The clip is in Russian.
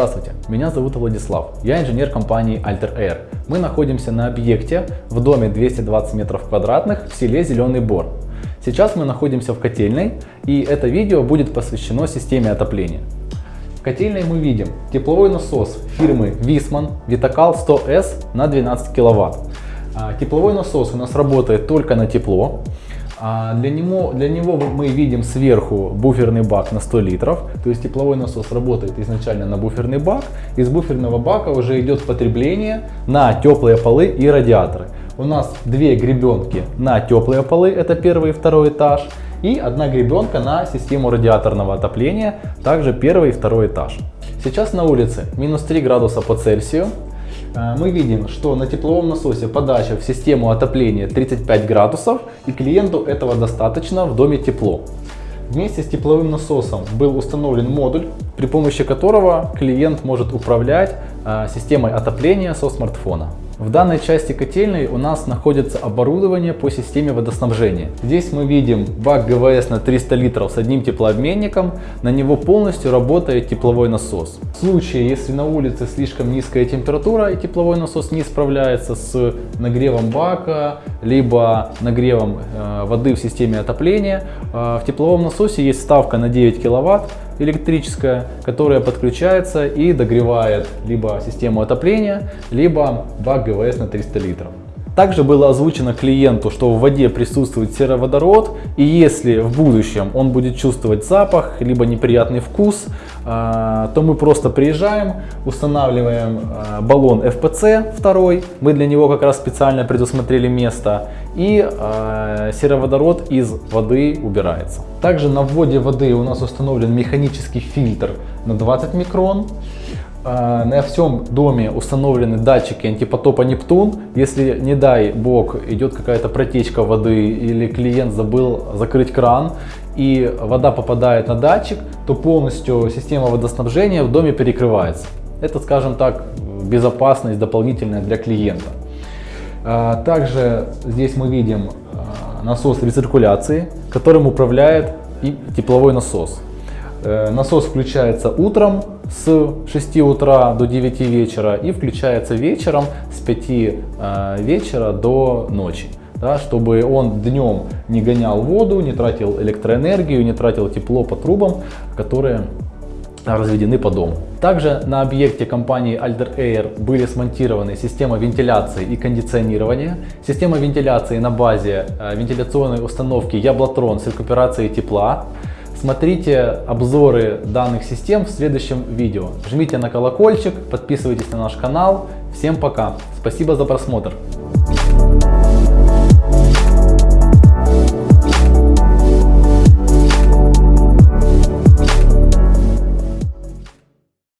Здравствуйте, меня зовут Владислав, я инженер компании Alter Air. Мы находимся на объекте в доме 220 метров квадратных в селе Зеленый Бор. Сейчас мы находимся в котельной и это видео будет посвящено системе отопления. В котельной мы видим тепловой насос фирмы Висман Vitacal 100S на 12 киловатт. А, тепловой насос у нас работает только на тепло. А для, него, для него мы видим сверху буферный бак на 100 литров, то есть тепловой насос работает изначально на буферный бак, из буферного бака уже идет потребление на теплые полы и радиаторы. У нас две гребенки на теплые полы, это первый и второй этаж, и одна гребенка на систему радиаторного отопления, также первый и второй этаж. Сейчас на улице минус 3 градуса по Цельсию, мы видим, что на тепловом насосе подача в систему отопления 35 градусов и клиенту этого достаточно в доме тепло. Вместе с тепловым насосом был установлен модуль, при помощи которого клиент может управлять э, системой отопления со смартфона. В данной части котельной у нас находится оборудование по системе водоснабжения. Здесь мы видим бак ГВС на 300 литров с одним теплообменником. На него полностью работает тепловой насос. В случае, если на улице слишком низкая температура и тепловой насос не справляется с нагревом бака, либо нагревом э, воды в системе отопления, э, в тепловом насосе есть ставка на 9 киловатт электрическая, которая подключается и догревает либо систему отопления, либо бак ГВС на 300 литров. Также было озвучено клиенту, что в воде присутствует сероводород, и если в будущем он будет чувствовать запах, либо неприятный вкус, а, то мы просто приезжаем, устанавливаем а, баллон FPC второй, мы для него как раз специально предусмотрели место, и а, сероводород из воды убирается. Также на вводе воды у нас установлен механический фильтр на 20 микрон. А, на всем доме установлены датчики антипотопа Нептун. Если, не дай бог, идет какая-то протечка воды или клиент забыл закрыть кран и вода попадает на датчик, то полностью система водоснабжения в доме перекрывается. Это, скажем так, безопасность дополнительная для клиента. А, также здесь мы видим а, насос рециркуляции, которым управляет и тепловой насос. Э, насос включается утром с 6 утра до 9 вечера и включается вечером с 5 э, вечера до ночи. Да, чтобы он днем не гонял воду, не тратил электроэнергию, не тратил тепло по трубам, которые разведены по дому. Также на объекте компании Alder Air были смонтированы система вентиляции и кондиционирования, система вентиляции на базе э, вентиляционной установки Яблотрон с рекуперацией тепла, Смотрите обзоры данных систем в следующем видео. Жмите на колокольчик, подписывайтесь на наш канал. Всем пока. Спасибо за просмотр.